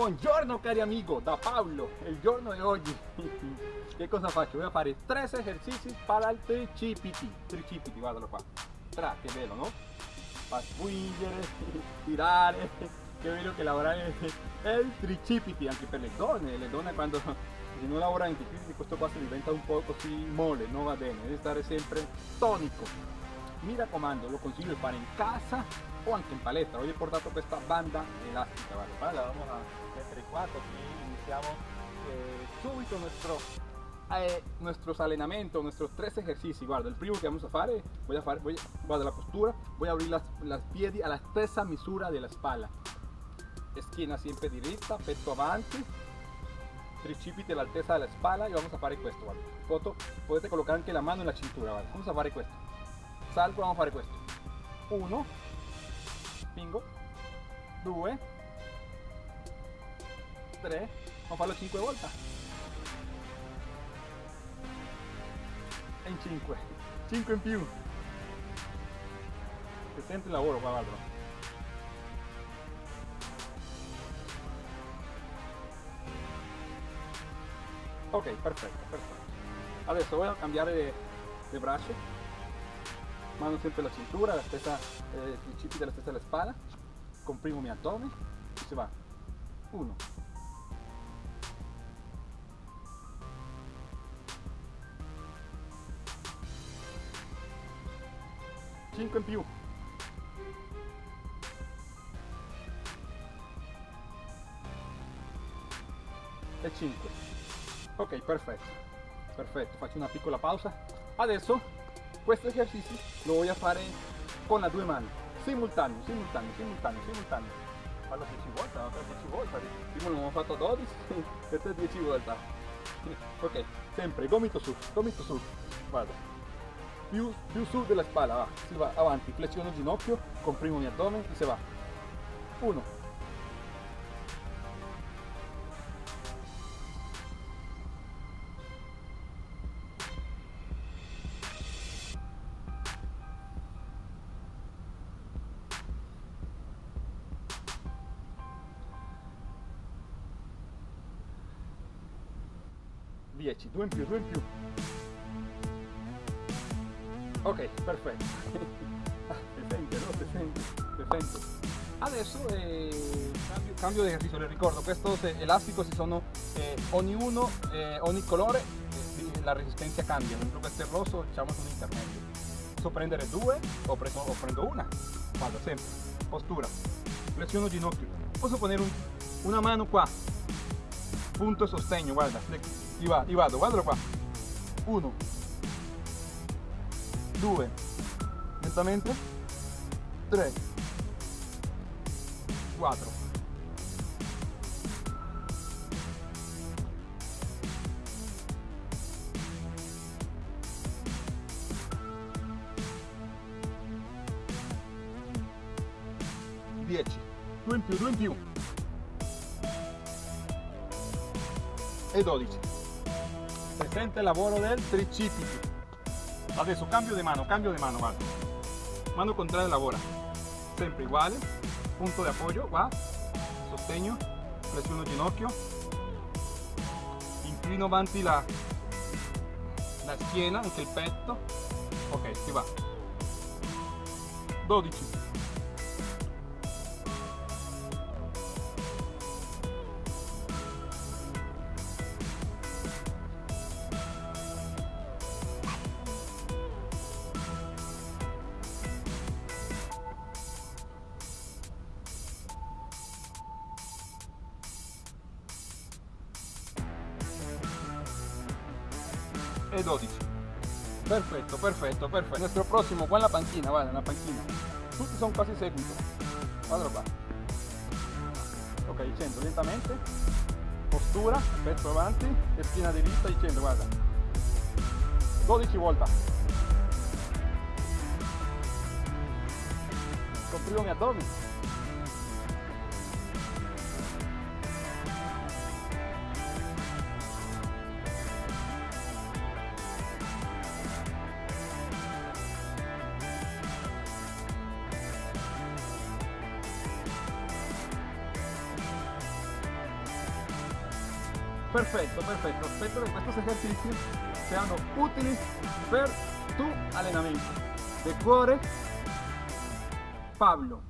Buongiorno cari amigo, da Paolo, il giorno di oggi che cosa faccio? Voy a fare tre esercizi para il tricipiti, tricipiti, guardalo qua, tra, che bello no? Pa spingere, tirare, che bello che lavorare il tricipiti anche per le donne, le donne quando se non lavorano in tricipiti questo qua si diventa un po' così mole, non va bene, deve stare sempre tonico. Mi raccomando, lo consiglio di fare in casa o anche in palestra. Hoy he portato questa banda elastica, vale, vale, la vamos a mettere qua così iniciamo eh, subito nuestro eh, nuestros entrenamientos, nuestros tres ejercicios. Guarda, el primero que vamos a hacer, voy a hacer, voy, guarda la postura, voy a abrir las, las piedi a la stessa misura della spalla. Esquina siempre directa, petto avanti, tricipiti all'altezza della spalla y vamos a fare questo, guarda. Foto, potete colocar anche la mano en la cintura, vale. Vamos a fare questo. Salgo, vamos a fare questo. Uno, spingo, due, tre, vamos a farlo 5 volte. E in 5, 5 in più. Si sente il lavoro qua guarda. Ok, perfetto, perfetto. Adesso voy a cambiare le, le mano sempre la cintura, la stessa, eh, i cipi della stessa la spalla, comprimo mi addome e si va. 1, Cinque in più. E 5. Ok, perfetto. Perfetto, faccio una piccola pausa. Adesso questo esercizio lo voy a fare con las due mani, simultaneo, simultaneo, simultaneo, simultaneo. Fallo 10 volte, no? 10 volte, prima l'abbiamo fatto 12, questo è 10 volte. Ok, sempre, gomito su, gomito su, guarda, più, più su della spalla, va, si va avanti, flessiono il ginocchio, comprimo mi addome e si va. 1, 10, 2 in più, 2 in più. Ok, perfetto. ah, si sente, no? Adesso eh, cambio, cambio, di esercizio, le ricordo, questi elastici sono eh, ognuno, eh, ogni colore, eh, la resistenza cambia, mentre questo è rosso diciamo un intermedio. Posso prendere due o, preso, o prendo una, vado sempre, postura, flessiono ginocchio, posso ponere un, una mano qua, punto sostegno, guarda, y, va, y vado, guardalo qua. 1, 2, lentamente, 3, 4. Dieci, due in più, due in più. E 12 presente lavoro del tricipiti adesso cambio di mano cambio di mano guarda mano contraria lavora sempre uguale punto di appoggio qua sostegno flessiono ginocchio. Inclino avanti la, la schiena anche il petto ok si va. 12 e 12 perfetto perfetto perfetto il nostro prossimo qua en la panchina guarda la panchina tutti sono quasi seguito guarda qua ok scendo lentamente. Postura petto avanti e schiena dritta scendo guarda 12 volte comprimo mi Perfetto, perfetto. Aspetto che questi esercizi siano utili per tu allenamento. De cuore, Pablo.